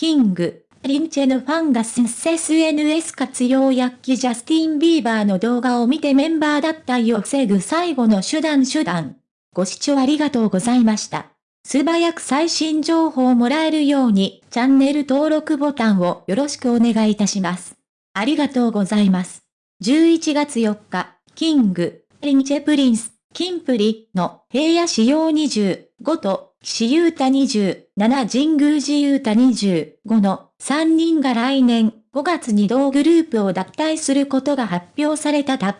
キング、リンチェのファンが SNS 活用薬器ジャスティン・ビーバーの動画を見てメンバー脱退を防ぐ最後の手段手段。ご視聴ありがとうございました。素早く最新情報をもらえるように、チャンネル登録ボタンをよろしくお願いいたします。ありがとうございます。11月4日、キング、リンチェプリンス、キンプリの平野仕様25と岸優太27神宮寺優太25の3人が来年5月に同グループを脱退することが発表されたた。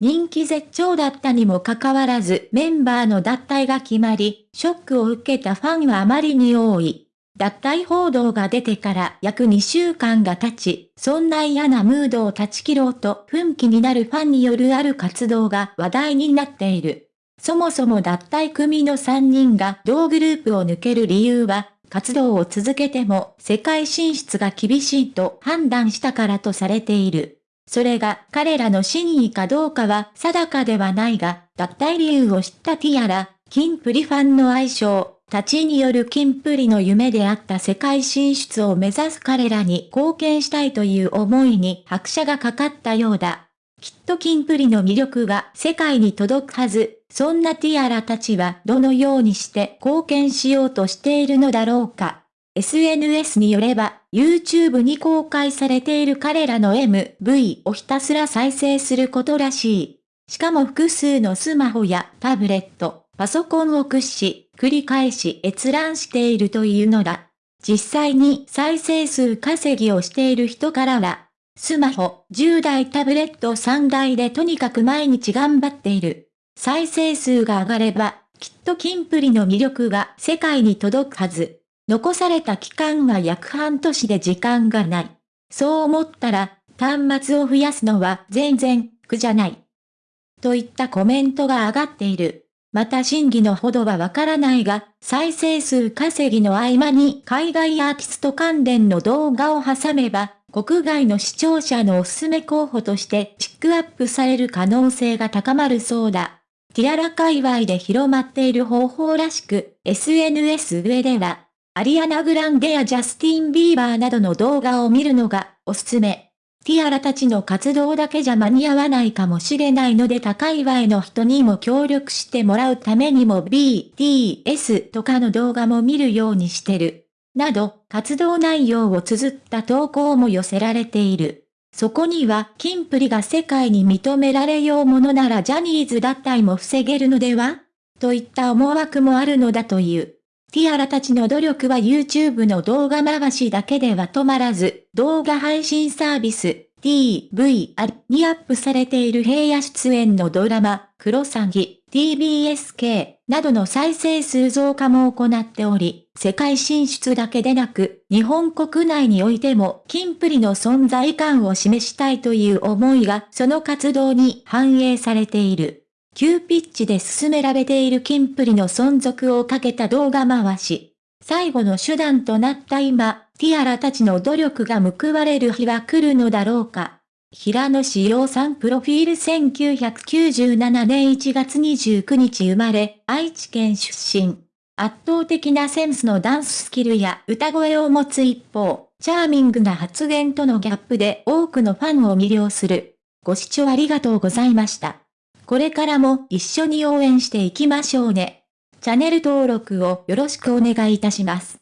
人気絶頂だったにもかかわらずメンバーの脱退が決まり、ショックを受けたファンはあまりに多い。脱退報道が出てから約2週間が経ち、そんな嫌なムードを断ち切ろうと奮起になるファンによるある活動が話題になっている。そもそも脱退組の3人が同グループを抜ける理由は、活動を続けても世界進出が厳しいと判断したからとされている。それが彼らの真意かどうかは定かではないが、脱退理由を知ったティアラ、キンプリファンの愛称、たちによるキンプリの夢であった世界進出を目指す彼らに貢献したいという思いに拍車がかかったようだ。きっとキンプリの魅力が世界に届くはず。そんなティアラたちはどのようにして貢献しようとしているのだろうか。SNS によれば、YouTube に公開されている彼らの MV をひたすら再生することらしい。しかも複数のスマホやタブレット、パソコンを駆使し、繰り返し閲覧しているというのだ。実際に再生数稼ぎをしている人からは、スマホ10台タブレット3台でとにかく毎日頑張っている。再生数が上がれば、きっとキンプリの魅力が世界に届くはず。残された期間は約半年で時間がない。そう思ったら、端末を増やすのは全然苦じゃない。といったコメントが上がっている。また真偽のほどはわからないが、再生数稼ぎの合間に海外アーティスト関連の動画を挟めば、国外の視聴者のおすすめ候補としてピックアップされる可能性が高まるそうだ。ティアラ界隈で広まっている方法らしく、SNS 上では、アリアナ・グランデやジャスティン・ビーバーなどの動画を見るのがおすすめ。ティアラたちの活動だけじゃ間に合わないかもしれないので高いワイの人にも協力してもらうためにも BTS とかの動画も見るようにしてる。など、活動内容を綴った投稿も寄せられている。そこには、キンプリが世界に認められようものならジャニーズ脱退も防げるのでは？といった思惑もあるのだという。ティアラたちの努力は YouTube の動画回しだけでは止まらず、動画配信サービス、TVR にアップされている平野出演のドラマ、クロサギ、TBSK などの再生数増加も行っており、世界進出だけでなく、日本国内においても、キンプリの存在感を示したいという思いが、その活動に反映されている。急ピッチで進められているキンプリの存続をかけた動画回し。最後の手段となった今、ティアラたちの努力が報われる日は来るのだろうか。平野志陽さんプロフィール1997年1月29日生まれ、愛知県出身。圧倒的なセンスのダンススキルや歌声を持つ一方、チャーミングな発言とのギャップで多くのファンを魅了する。ご視聴ありがとうございました。これからも一緒に応援していきましょうね。チャンネル登録をよろしくお願いいたします。